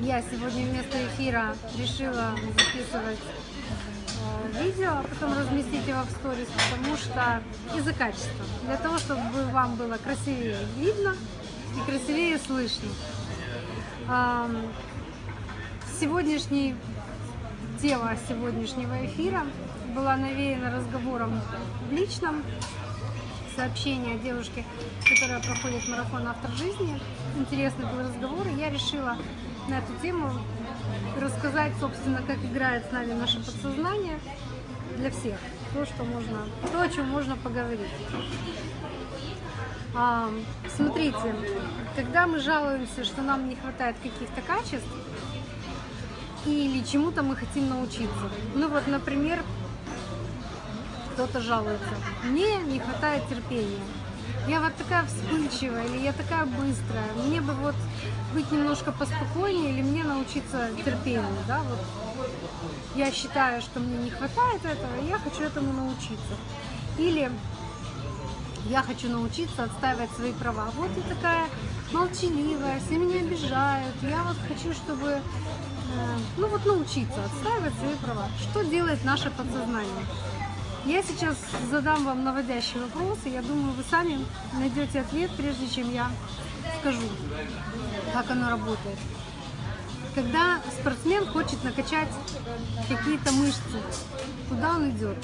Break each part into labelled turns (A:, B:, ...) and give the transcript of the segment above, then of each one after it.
A: я сегодня вместо эфира решила записывать э, видео, а потом разместить его в сторис, потому что из-за качества. Для того, чтобы вам было красивее видно и красивее слышно. Сегодняшний тема сегодняшнего эфира была навеяна разговором в личном сообщении о девушке, которая проходит марафон «Автор жизни». Интересный был разговор, и я решила на эту тему рассказать, собственно, как играет с нами наше подсознание для всех. То, что можно, то, о чем можно поговорить. А, смотрите, когда мы жалуемся, что нам не хватает каких-то качеств, или чему-то мы хотим научиться. Ну вот, например, кто-то жалуется, мне не хватает терпения. Я вот такая вспыльчивая, или я такая быстрая, мне бы вот быть немножко поспокойнее, или мне научиться терпению, да, вот. Я считаю, что мне не хватает этого, и я хочу этому научиться. Или я хочу научиться отстаивать свои права. Вот я такая молчаливая, все меня обижают, я вот хочу, чтобы, э, ну вот научиться отстаивать свои права. Что делает наше подсознание? Я сейчас задам вам наводящий вопрос, и я думаю, вы сами найдете ответ, прежде чем я скажу, как оно работает. Когда спортсмен хочет накачать какие-то мышцы, куда он идет?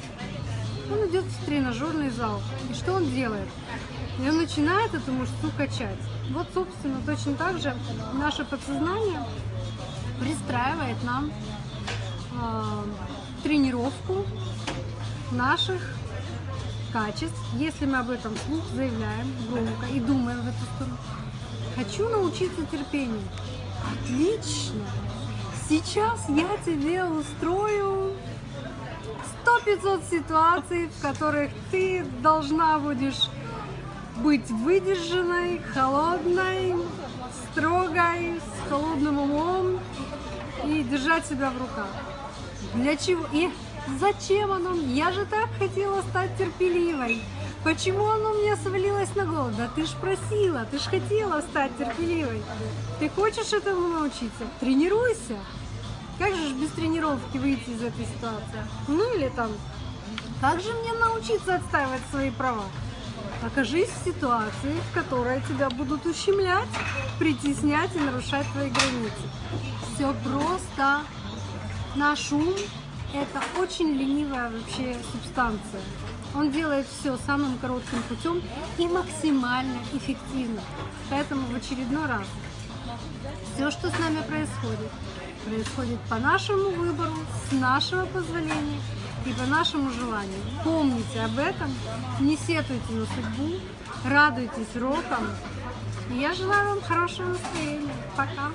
A: Он идет в тренажерный зал. И что он делает? И он начинает эту мышцу качать. Вот, собственно, точно так же наше подсознание пристраивает нам э, тренировку наших качеств, если мы об этом вслух заявляем громко и думаем в эту сторону. Хочу научиться терпению. Отлично! Сейчас я тебе устрою 100-500 ситуаций, в которых ты должна будешь быть выдержанной, холодной, строгой, с холодным умом и держать себя в руках. Для чего? И Зачем оно? Я же так хотела стать терпеливой. Почему оно мне свалилось на голову? Да ты ж просила, ты ж хотела стать терпеливой. Ты хочешь этому научиться? Тренируйся. Как же без тренировки выйти из этой ситуации? Ну или там, как же мне научиться отстаивать свои права? Окажись в ситуации, в которой тебя будут ущемлять, притеснять и нарушать твои границы. Все просто. Наш ум это очень ленивая вообще субстанция. Он делает все самым коротким путем и максимально эффективно. Поэтому в очередной раз все, что с нами происходит, происходит по нашему выбору, с нашего позволения и по нашему желанию. Помните об этом, не сетуйте на судьбу, радуйтесь рокам. Я желаю вам хорошего настроения. Пока!